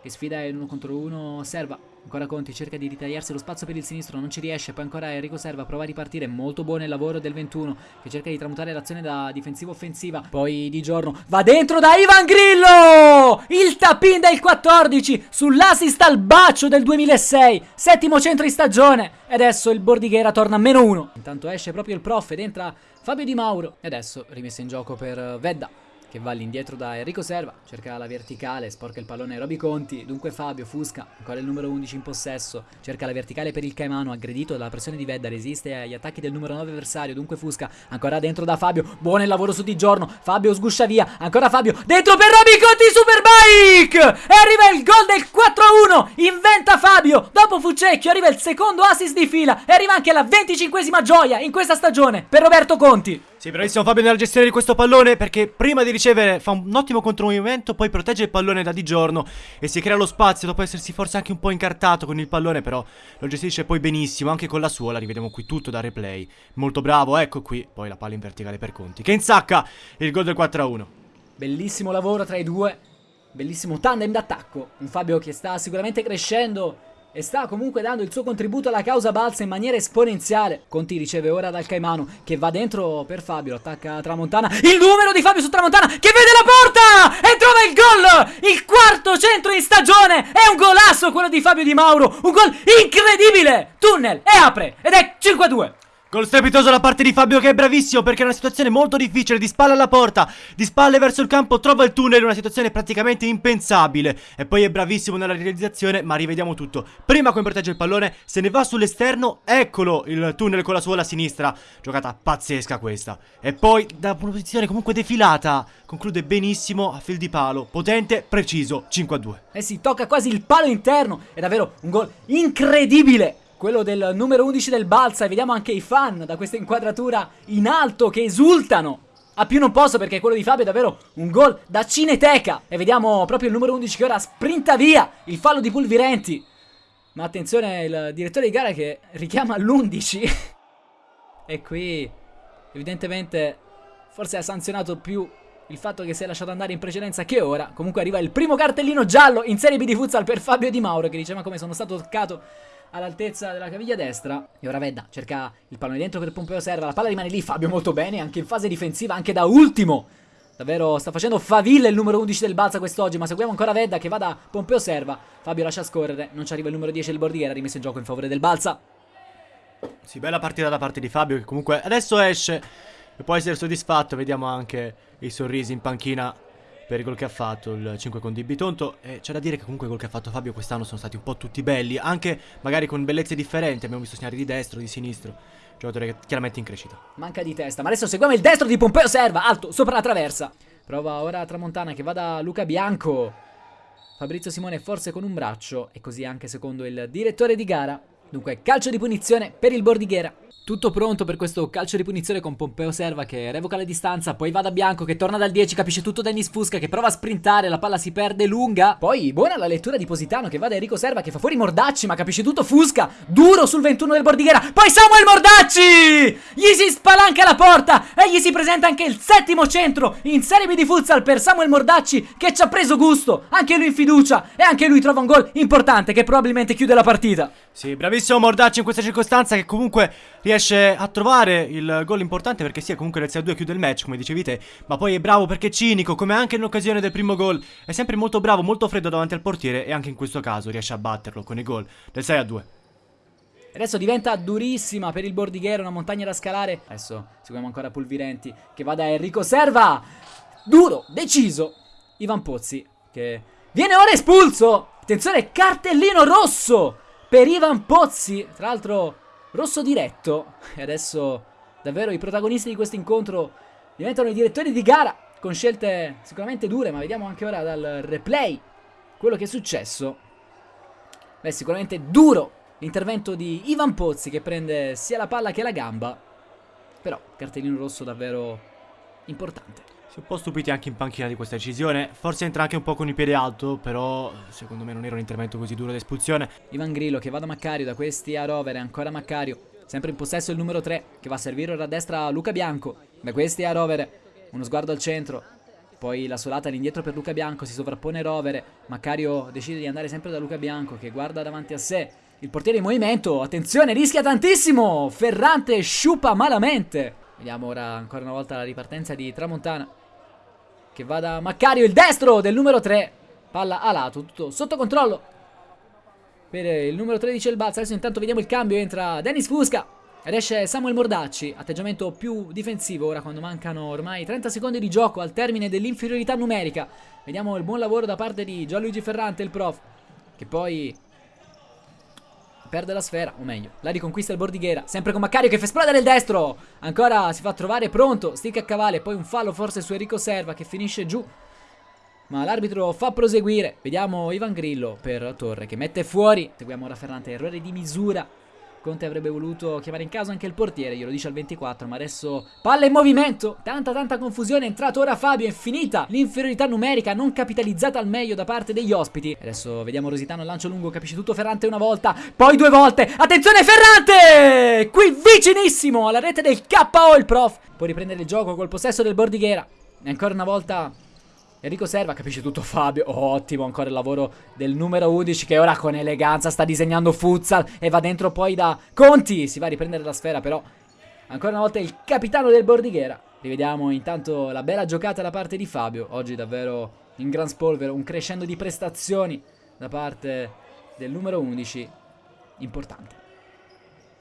che sfida in uno contro uno Serva. Ancora Conti cerca di ritagliarsi lo spazio per il sinistro, non ci riesce. Poi ancora Enrico Serva prova a ripartire. Molto buono il lavoro del 21 che cerca di tramutare l'azione da difensiva-offensiva. Poi di giorno va dentro da Ivan Grillo! Il tapin del 14 sull'assist al bacio del 2006. Settimo centro di stagione. E adesso il Bordighera torna a meno uno. Intanto esce proprio il prof ed entra Fabio Di Mauro. E adesso rimessa in gioco per Vedda che va all'indietro da Enrico Serva, cerca la verticale, sporca il pallone Roby Conti, dunque Fabio Fusca, ancora il numero 11 in possesso, cerca la verticale per il Caimano, aggredito dalla pressione di Vedda, resiste agli attacchi del numero 9 avversario, dunque Fusca, ancora dentro da Fabio, buono il lavoro su Di Giorno, Fabio sguscia via, ancora Fabio, dentro per Roby Conti Superbike! E arriva il gol del 4-1, inventa Fabio, dopo Fucecchio arriva il secondo assist di fila e arriva anche la 25esima gioia in questa stagione per Roberto Conti. Sì, bravissimo Fabio nella gestione di questo pallone perché prima di ricevere fa un ottimo contromovimento, poi protegge il pallone da di giorno e si crea lo spazio dopo essersi forse anche un po' incartato con il pallone, però lo gestisce poi benissimo, anche con la sua, la rivediamo qui tutto da replay. Molto bravo, ecco qui, poi la palla in verticale per Conti, che insacca il gol del 4-1. Bellissimo lavoro tra i due, bellissimo tandem d'attacco, un Fabio che sta sicuramente crescendo e sta comunque dando il suo contributo alla causa balsa in maniera esponenziale. Conti riceve ora dal Caimano che va dentro per Fabio, attacca Tramontana. Il numero di Fabio su Tramontana che vede la porta e trova il gol! Il quarto centro in stagione! È un golasso quello di Fabio Di Mauro, un gol incredibile! Tunnel e apre ed è 5-2. Gol strepitoso da parte di Fabio che è bravissimo perché è una situazione molto difficile, di spalle alla porta, di spalle verso il campo, trova il tunnel, una situazione praticamente impensabile. E poi è bravissimo nella realizzazione, ma rivediamo tutto. Prima come protegge il pallone, se ne va sull'esterno, eccolo il tunnel con la sua alla sinistra. Giocata pazzesca questa. E poi da una posizione comunque defilata, conclude benissimo a fil di palo, potente, preciso, 5-2. Eh sì, tocca quasi il palo interno, è davvero un gol incredibile quello del numero 11 del Balsa e vediamo anche i fan da questa inquadratura in alto che esultano. A più non posso perché quello di Fabio è davvero un gol da cineteca. E vediamo proprio il numero 11 che ora sprinta via il fallo di Pulvirenti. Ma attenzione il direttore di gara che richiama l'11. e qui evidentemente forse ha sanzionato più il fatto che si è lasciato andare in precedenza che ora. Comunque arriva il primo cartellino giallo in Serie B di futsal per Fabio Di Mauro che dice ma come sono stato toccato all'altezza della caviglia destra. E ora Vedda cerca il pallone dentro per Pompeo Serva. La palla rimane lì. Fabio molto bene, anche in fase difensiva, anche da ultimo. Davvero sta facendo faville il numero 11 del Balsa quest'oggi, ma seguiamo ancora Vedda che va da Pompeo Serva. Fabio lascia scorrere, non ci arriva il numero 10 del Bordighera, rimesso in gioco in favore del Balsa. Sì, bella partita da parte di Fabio che comunque adesso esce e può essere soddisfatto. Vediamo anche i sorrisi in panchina per il gol che ha fatto, il 5 con Di Bitonto. E c'è da dire che comunque i gol che ha fatto Fabio quest'anno sono stati un po' tutti belli, anche magari con bellezze differenti. Abbiamo visto segnali di destro, di sinistro. Giocatore chiaramente in crescita. Manca di testa, ma adesso seguiamo il destro di Pompeo Serva, alto, sopra la traversa. Prova ora Tramontana che va da Luca Bianco. Fabrizio Simone forse con un braccio e così anche secondo il direttore di gara. Dunque calcio di punizione per il Bordighera. Tutto pronto per questo calcio di punizione con Pompeo Serva che revoca la distanza, poi va da Bianco che torna dal 10, capisce tutto Dennis Fusca che prova a sprintare, la palla si perde lunga. Poi buona la lettura di Positano che va da Enrico Serva che fa fuori Mordacci ma capisce tutto Fusca, duro sul 21 del Bordighera. Poi Samuel Mordacci! Gli si spalanca la porta e gli si presenta anche il settimo centro in Serie B di futsal per Samuel Mordacci che ci ha preso gusto, anche lui in fiducia e anche lui trova un gol importante che probabilmente chiude la partita. Sì, bravissimo Mordacci in questa circostanza che comunque riesce a trovare il gol importante perché sì, comunque nel 6-2 chiude il match, come dicevi te, ma poi è bravo perché è cinico, come anche in occasione del primo gol, è sempre molto bravo, molto freddo davanti al portiere e anche in questo caso riesce a batterlo con i gol del 6-2. Adesso diventa durissima per il Bordighera, una montagna da scalare. Adesso seguiamo ancora Pulvirenti che va da Enrico Serva. Duro, deciso. Ivan Pozzi che viene ora espulso. Attenzione, cartellino rosso per Ivan Pozzi. Tra l'altro rosso diretto. E adesso davvero i protagonisti di questo incontro diventano i direttori di gara. Con scelte sicuramente dure, ma vediamo anche ora dal replay quello che è successo. Beh, sicuramente duro l'intervento di Ivan Pozzi che prende sia la palla che la gamba. Però cartellino rosso davvero importante. Si è un po' stupiti anche in panchina di questa decisione. Forse entra anche un po' con il piede alto, però secondo me non era un intervento così duro d'espulsione. Ivan Grillo che va da Maccario, da questi a Rovere, ancora Maccario. Sempre in possesso il numero 3 che va a servire ora a destra a Luca Bianco. Da questi a Rovere, uno sguardo al centro. Poi la solata all'indietro per Luca Bianco, si sovrappone Rovere. Maccario decide di andare sempre da Luca Bianco che guarda davanti a sé. Il portiere in movimento, attenzione, rischia tantissimo. Ferrante sciupa malamente. Vediamo ora ancora una volta la ripartenza di Tramontana. Che va da Maccario, il destro del numero 3. Palla a lato, tutto sotto controllo. Per il numero 13 il Balza. Adesso intanto vediamo il cambio. Entra Dennis Fusca. Ed esce Samuel Mordacci. Atteggiamento più difensivo ora quando mancano ormai 30 secondi di gioco al termine dell'inferiorità numerica. Vediamo il buon lavoro da parte di Gianluigi Ferrante, il prof. Che poi perde la sfera, o meglio, la riconquista il Bordighera, sempre con Maccario che fa esplodere il destro, ancora si fa trovare pronto, stick a cavallo, poi un fallo forse su Enrico Serva che finisce giù, ma l'arbitro fa proseguire, vediamo Ivan Grillo per Torre che mette fuori, seguiamo ora Ferrante, errore di misura, Conte avrebbe voluto chiamare in caso anche il portiere, glielo dice al 24, ma adesso palla in movimento, tanta tanta confusione, è entrato ora Fabio, è finita. L'inferiorità numerica non capitalizzata al meglio da parte degli ospiti. Adesso vediamo Rositano, lancio lungo, capisce tutto Ferrante una volta, poi due volte, attenzione Ferrante! Qui vicinissimo alla rete del KO il prof, può riprendere il gioco col possesso del Bordighera, e ancora una volta Enrico Serva capisce tutto Fabio. ottimo ancora il lavoro del numero 11 che ora con eleganza sta disegnando futsal e va dentro poi da Conti. Si va a riprendere la sfera però ancora una volta il capitano del Bordighera. Rivediamo intanto la bella giocata da parte di Fabio. Oggi davvero in gran spolvero, un crescendo di prestazioni da parte del numero 11 importante.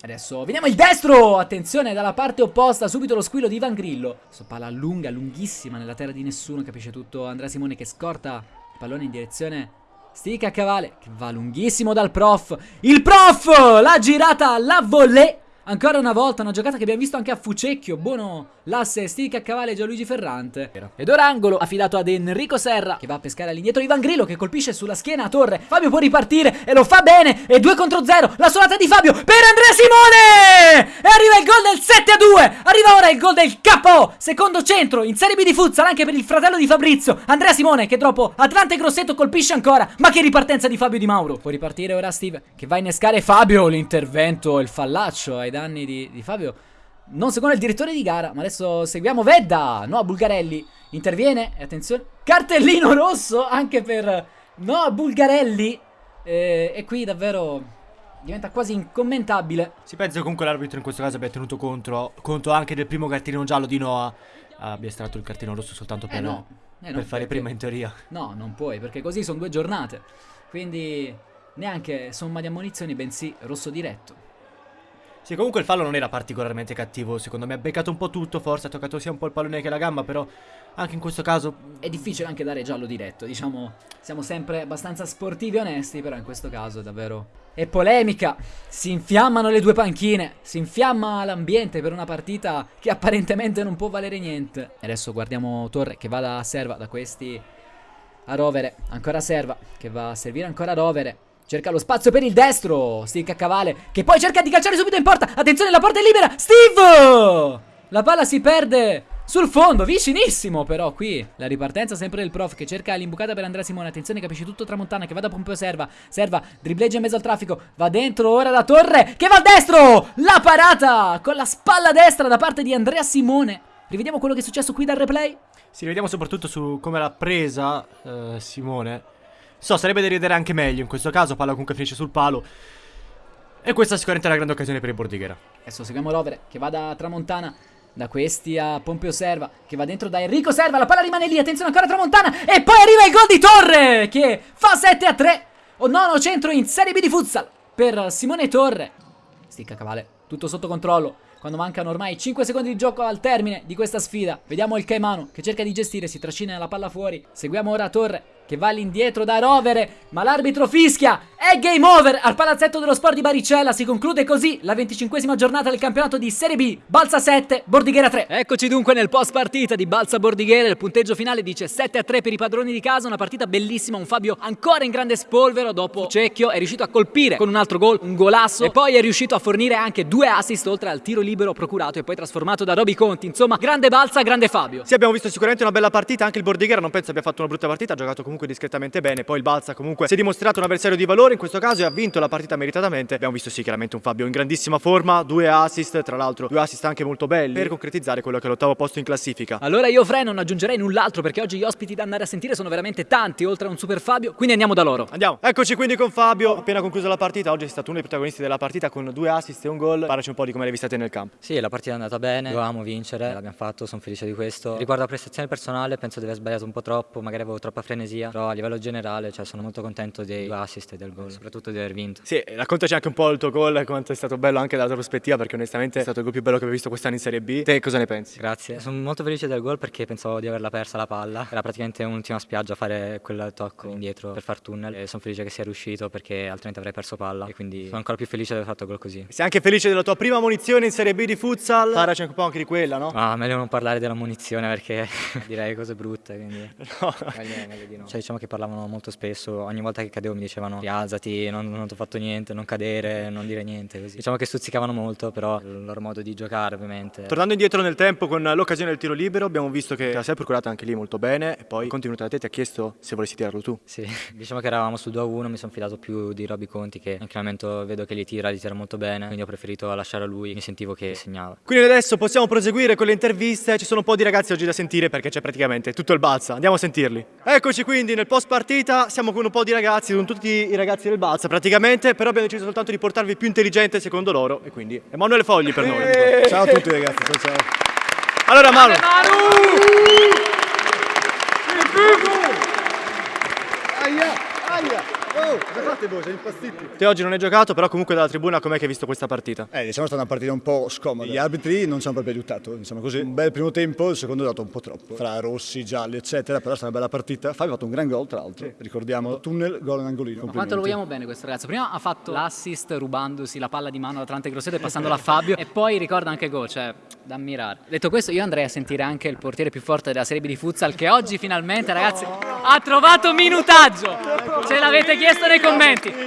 Adesso vediamo il destro! Attenzione dalla parte opposta, subito lo squillo di Ivan Grillo. Sto palla lunga, lunghissima nella terra di nessuno, capisce tutto Andrea Simone che scorta il pallone in direzione Stica a cavale, che va lunghissimo dal prof. Il prof! La girata, la volley. Ancora una volta, una giocata che abbiamo visto anche a Fucecchio. Buono l'asse Stica a cavale Gianluigi Ferrante. Ed ora angolo affidato ad Enrico Serra, che va a pescare all'indietro Ivan Grillo, che colpisce sulla schiena a Torre. Fabio può ripartire e lo fa bene. E 2 contro 0. La solata di Fabio per Andrea Simone! E arriva il gol del 7 a 2. Arriva ora il gol del KO. Secondo centro in Serie B di futsal anche per il fratello di Fabrizio. Andrea Simone, che dopo Atlante Grosseto colpisce ancora. Ma che ripartenza di Fabio Di Mauro. Può ripartire ora Steve, che va a innescare Fabio. L'intervento, il fallaccio ai danni di, di Fabio. Non secondo il direttore di gara, ma adesso seguiamo Vedda. No, Bulgarelli interviene. E attenzione, cartellino rosso anche per no, Bulgarelli. E, e qui davvero diventa quasi incommentabile. Si pensa che comunque l'arbitro in questo caso abbia tenuto contro, conto anche del primo cartellino giallo di Noah. Abbia estratto il cartellino rosso soltanto per, Eh no, eh no, per fare perché- prima in teoria. No, non puoi, perché così sono due giornate. Quindi neanche somma di ammonizioni, bensì rosso diretto. Sì, comunque il fallo non era particolarmente cattivo, secondo me ha beccato un po' tutto, forse ha toccato sia un po' il pallone che la gamba, però anche in questo caso È difficile anche dare giallo diretto, diciamo, siamo sempre abbastanza sportivi e onesti, però in questo caso è davvero... È polemica, si infiammano le due panchine, si infiamma l'ambiente per una partita che apparentemente non può valere niente. E adesso guardiamo Torre che va da serva, da questi a rovere, ancora serva, che va a servire ancora a rovere. Cerca lo spazio per il destro, Stick a cavale, che poi cerca di calciare subito in porta. Attenzione, la porta è libera, Steve! La palla si perde sul fondo, vicinissimo però qui. La ripartenza sempre del prof che cerca l'imbucata per Andrea Simone. Attenzione, capisce tutto Tramontana che va da Pompeo Serva. Serva, dribbleggia in mezzo al traffico, va dentro ora da Torre che va al destro! La parata con la spalla destra da parte di Andrea Simone. Rivediamo quello che è successo qui dal replay. si rivediamo soprattutto su come l'ha presa eh, Simone. So, sarebbe da rivedere anche meglio in questo caso, palla comunque finisce sul palo. E questa sicuramente è una grande occasione per il Bordighera. Adesso seguiamo Rovere che va da Tramontana. Da questi a Pompeo Serva che va dentro da Enrico Serva. La palla rimane lì. Attenzione ancora Tramontana. E poi arriva il gol di Torre che fa 7 a 3. O nono centro in Serie B di futsal per Simone Torre. Sticca cavale. Tutto sotto controllo. Quando mancano ormai 5 secondi di gioco al termine di questa sfida. Vediamo il Caimano che cerca di gestire. Si trascina la palla fuori. Seguiamo ora Torre che va all'indietro da Rovere. Ma l'arbitro fischia. È game over al palazzetto dello sport di Baricella. Si conclude così la 25esima giornata del campionato di Serie B. Balsa 7, Bordighera 3. Eccoci dunque nel post partita di Balsa Bordighera. Il punteggio finale dice 7 a 3 per i padroni di casa. Una partita bellissima. Un Fabio ancora in grande spolvero. Dopo Cecchio è riuscito a colpire con un altro gol, un golasso. E poi è riuscito a fornire anche due assist oltre al tiro libero procurato e poi trasformato da Roby Conti. Insomma, grande Balsa, grande Fabio. Sì, abbiamo visto sicuramente una bella partita, anche il Bordighera non penso abbia fatto una brutta partita, ha giocato comunque discretamente bene, poi il Balsa comunque si è dimostrato un avversario di valore in questo caso e ha vinto la partita meritatamente. Abbiamo visto sì chiaramente un Fabio in grandissima forma, due assist, tra l'altro due assist anche molto belli per concretizzare quello che è l'ottavo posto in classifica. Allora io Fre non aggiungerei null'altro perché oggi gli ospiti da andare a sentire sono veramente tanti oltre a un super Fabio, quindi andiamo da loro. Andiamo, eccoci quindi con Fabio, appena conclusa la partita, oggi è stato uno dei protagonisti della partita con due assist e un gol. Parlaci un po' di come l'hai vista te nel campo. Sì, la partita è andata bene, dovevamo vincere, l'abbiamo fatto, sono felice di questo. Riguardo la prestazione personale, penso di aver sbagliato un po' troppo, magari avevo troppa frenesia, però a livello generale cioè, sono molto contento dei due assist e del gol, soprattutto di aver vinto. Sì, raccontaci anche un po' il tuo gol, quanto è stato bello anche dalla tua prospettiva, perché onestamente è stato il gol più bello che ho visto quest'anno in Serie B. Te cosa ne pensi? Grazie. Sono molto felice del gol perché pensavo di averla persa la palla. Era praticamente un'ultima spiaggia a fare quel tocco indietro per far tunnel e sono felice che sia riuscito perché altrimenti avrei perso palla e quindi sono ancora più felice di aver fatto gol così. Sei anche felice della tua prima munizione in Serie B di futsal? Parlaci anche un po' anche di quella, no? Ma meglio non parlare della munizione perché direi cose brutte, quindi No. meglio, meglio di no. Cioè diciamo che parlavano molto spesso, ogni volta che cadevo mi dicevano rialzati, non, non ti ho fatto niente, non cadere, non dire niente, così. Diciamo che stuzzicavano molto, però il loro modo di giocare ovviamente. Tornando indietro nel tempo con l'occasione del tiro libero, abbiamo visto che la sei procurata anche lì molto bene e poi contenuta da te ti ha chiesto se volessi tirarlo tu. Sì, diciamo che eravamo sul 2-1, mi sono fidato più di Roby Conti che anche al momento vedo che li tira, li tira molto bene, quindi ho preferito lasciare a lui, mi sentivo che segnava. Quindi adesso possiamo proseguire con le interviste, ci sono un po' di ragazzi oggi da sentire perché c'è praticamente tutto il Balsa, andiamo a sentirli. Eccoci quindi nel post partita, siamo con un po' di ragazzi, con tutti i ragazzi del Balsa praticamente, però abbiamo deciso soltanto di portarvi più intelligente secondo loro e quindi Emanuele Fogli per noi. Ciao a tutti ragazzi, ciao ciao. Allora Manu, Oh, fate voi? Siete impazziti? te oggi non hai giocato, però comunque dalla tribuna com'è che hai visto questa partita? Eh, diciamo è stata una partita un po' scomoda. Gli arbitri non ci hanno proprio aiutato, diciamo così. Un bel primo tempo, il secondo è dato un po' troppo. Fra rossi, gialli, eccetera, però è stata una bella partita. Fabio ha fatto un gran gol, tra l'altro. Ricordiamo, tunnel, gol in angolino. Ma quanto lo vogliamo bene questo ragazzo? Prima ha fatto l'assist rubandosi la palla di mano da Atlante Grosseto e passandola a Fabio e poi ricorda anche gol, cioè da ammirare. Detto questo io andrei a sentire anche il portiere più forte della Serie B di futsal che oggi finalmente ragazzi ha trovato minutaggio. Ce l'avete chiesto nei commenti,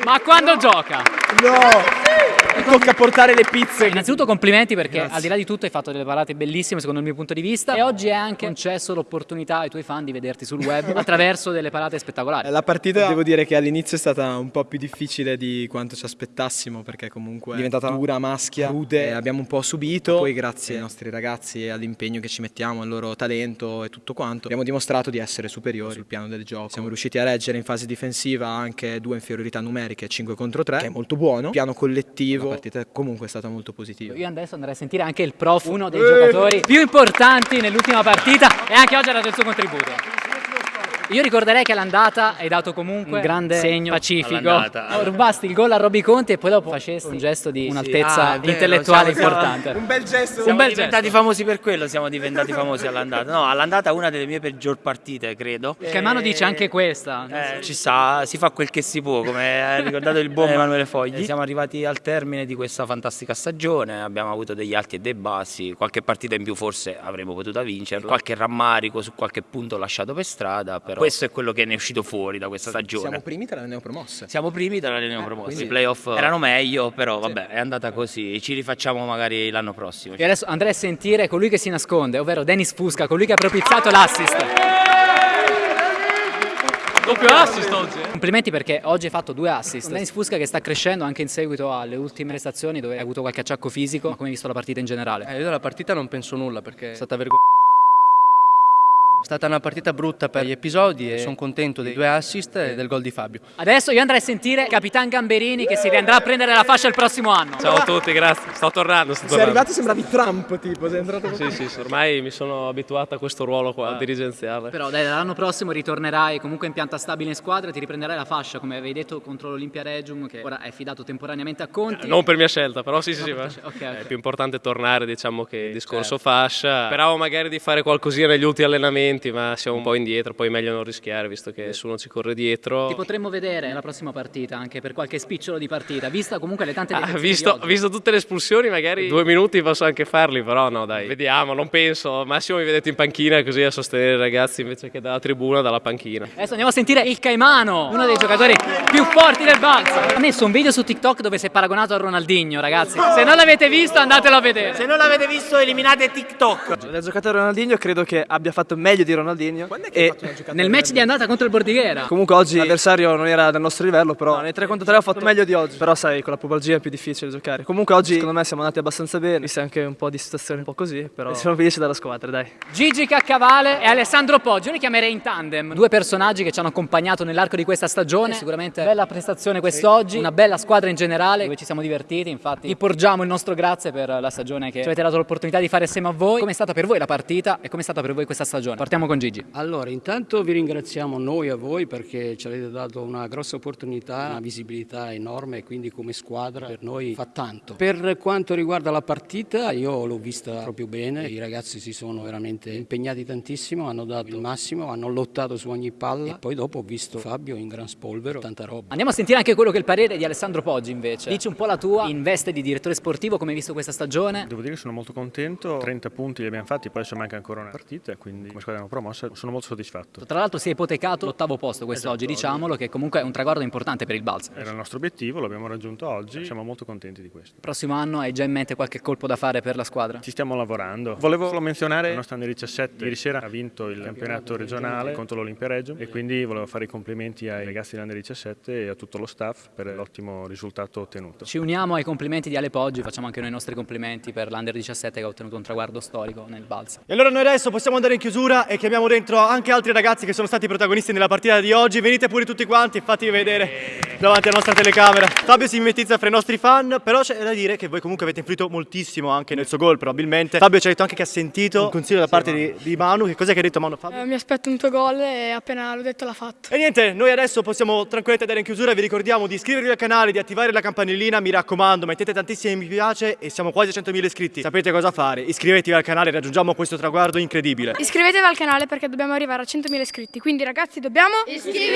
ma quando gioca? No! Tocca portare le pizze. Innanzitutto complimenti perché al di là di tutto hai fatto delle parate bellissime secondo il mio punto di vista e oggi è anche concesso l'opportunità ai tuoi fan di vederti sul web attraverso delle parate spettacolari. La partita devo dire che all'inizio è stata un po' più difficile di quanto ci aspettassimo perché comunque è diventata dura, maschia, rude, e abbiamo un po' subito, poi grazie ai nostri ragazzi e all'impegno che ci mettiamo, al loro talento e tutto quanto, abbiamo dimostrato di essere superiori sul piano del gioco. Siamo riusciti a reggere in fase difensiva anche due inferiorità numeriche 5 contro 3, che è molto buono. Piano collettivo, la partita comunque è stata molto positiva. Io adesso andrei a sentire anche il prof, uno dei giocatori più importanti nell'ultima partita e anche oggi ha dato il suo contributo. Io ricorderei che all'andata hai dato comunque un grande segno pacifico. All'andata. Rubasti il gol a Roby Conti e poi dopo facesti un gesto di un'altezza Ah, vero, intellettuale siamo- importante. Un bel gesto. Siamo bel diventati famosi per quello, siamo diventati famosi all'andata. No, all'andata una delle mie peggior partite, credo. Il Caimano dice anche questa. Eh, ci sta, si fa quel che si può, come ha ricordato il buon Emanuele Fogli. Siamo arrivati al termine di questa fantastica stagione, abbiamo avuto degli alti e dei bassi, qualche partita in più forse avremmo potuto vincerla, qualche rammarico su qualche punto lasciato per strada, però questo è quello che ne è uscito fuori da questa stagione. Siamo primi tra le neopromosse. Siamo primi tra le neopromosse. quindi- I playoff erano meglio, però vabbè, è andata così. Ci rifacciamo magari l'anno prossimo. E adesso andrei a sentire colui che si nasconde, ovvero Dennis Fusca, colui che ha propizzato l'assist. Doppio assist oggi. eh? Complimenti perché oggi hai fatto due assist. Dennis Fusca che sta crescendo anche in seguito alle ultime prestazioni dove hai avuto qualche acciacco fisico, ma come hai visto la partita in generale? Eh, io della partita non penso nulla perché è stata vergognosa. È stata una partita brutta per gli episodi e sono contento dei due assist e del gol di Fabio. Adesso io andrei a sentire Capitan Gamberini che si riandrà a prendere la fascia il prossimo anno. Ciao a tutti, grazie. Sto tornando, sto Sei tornando. arrivato sembravi Trump tipo, sei entrato Sì, sì, sì, ormai mi sono abituato a questo ruolo qua dirigenziale. Però dai, l'anno prossimo ritornerai comunque in pianta stabile in squadra e ti riprenderai la fascia, come avevi detto contro l'Olimpia Regium, che ora è fidato temporaneamente a Conti. Non per mia scelta, però sì, sì, sì. per ma tua scelta, ok, È più importante tornare, diciamo, che il discorso fascia. Speravo magari di fare qualcosina negli ultimi allenamenti, ma siamo un po' indietro, poi è meglio non rischiare, visto che nessuno ci corre dietro. Ti potremmo vedere nella prossima partita, anche per qualche spicciolo di partita, vista comunque le tante Ah, visto, visto tutte le espulsioni, magari due minuti posso anche farli, però no, dai, vediamo, non penso. Massimo mi vedete in panchina così a sostenere i ragazzi invece che dalla tribuna, dalla panchina. Adesso andiamo a sentire il Caimano, uno dei giocatori più forti del Balsa. Ha messo un video su TikTok dove si è paragonato a Ronaldinho, ragazzi. Se non l'avete visto, andatelo a vedere. Se non l'avete visto, eliminate TikTok. La giocata di Ronaldinho credo che abbia fatto meglio di Ronaldinho. E Nel match di andata contro il Bordighera. comunque oggi l'avversario non era del nostro livello, però nei 3 contro 3 ho fatto meglio di oggi. Però sai, con la pubalgia è più difficile giocare. Comunque oggi secondo me siamo andati abbastanza bene, viste anche un po' di situazioni un po' così, però siamo felici della squadra, dai. Gigi Caccavale e Alessandro Poggio, li chiamerei in tandem. Due personaggi che ci hanno accompagnato nell'arco di questa stagione. Sicuramente bella prestazione quest'oggi, una bella squadra in generale, dove ci siamo divertiti. Infatti, vi porgiamo il nostro grazie per la stagione che ci avete dato l'opportunità di fare assieme a voi. Come è stata per voi la partita e come è stata per voi questa stagione? Partiamo con Gigi. Allora, intanto vi ringraziamo noi a voi perché ci avete dato una grossa opportunità, una visibilità enorme e quindi come squadra per noi fa tanto. Per quanto riguarda la partita, io l'ho vista proprio bene, i ragazzi si sono veramente impegnati tantissimo, hanno dato il massimo, hanno lottato su ogni palla e poi dopo ho visto Fabio in gran spolvero, tanta roba. Andiamo a sentire anche quello che è il parere di Alessandro Poggi invece. Dici un po' la tua in veste di direttore sportivo, come hai visto questa stagione? Devo dire che sono molto contento, 30 punti li abbiamo fatti, poi adesso manca ancora una partita, quindi come squadra abbiamo promossa, sono molto soddisfatto. Tra l'altro si è ipotecato l'ottavo posto quest'oggi, diciamolo, che comunque è un traguardo importante per il Balsa. Era il nostro obiettivo, l'abbiamo raggiunto oggi, siamo molto contenti di questo. Prossimo anno hai già in mente qualche colpo da fare per la squadra? Ci stiamo lavorando. Volevo solo menzionare il nostro Under 17. Ieri sera ha vinto il campionato regionale contro l'Olimpia Reggio e quindi volevo fare i complimenti ai ragazzi dell'Under 17 e a tutto lo staff per l'ottimo risultato ottenuto. Ci uniamo ai complimenti di Ale Poggi, facciamo anche noi i nostri complimenti per l'Under 17 che ha ottenuto un traguardo storico nel Balsa. E allora noi adesso possiamo andare in chiusura e chiamiamo dentro anche altri ragazzi che sono stati protagonisti nella partita di oggi. Venite pure tutti quanti e fatevi vedere davanti alla nostra telecamera. Fabio si mimetizza fra i nostri fan, però c'è da dire che voi comunque avete influito moltissimo anche nel suo gol probabilmente. Fabio ci ha detto anche che ha sentito un consiglio da parte di, di Manu. Che cos'è che ha detto Manu Fabio? Eh, mi aspetto un tuo gol e appena l'ho detto l'ha fatto. E niente, noi adesso possiamo tranquillamente andare in chiusura, vi ricordiamo di iscrivervi al canale, di attivare la campanellina, mi raccomando, mettete tantissimi mi piace e siamo quasi a 100.000 iscritti. Sapete cosa fare? Iscrivetevi al canale, raggiungiamo questo traguardo incredibile. Iscrivetevi al canale perché dobbiamo arrivare a 100.000 iscritti. Quindi ragazzi dobbiamo... Iscriverci!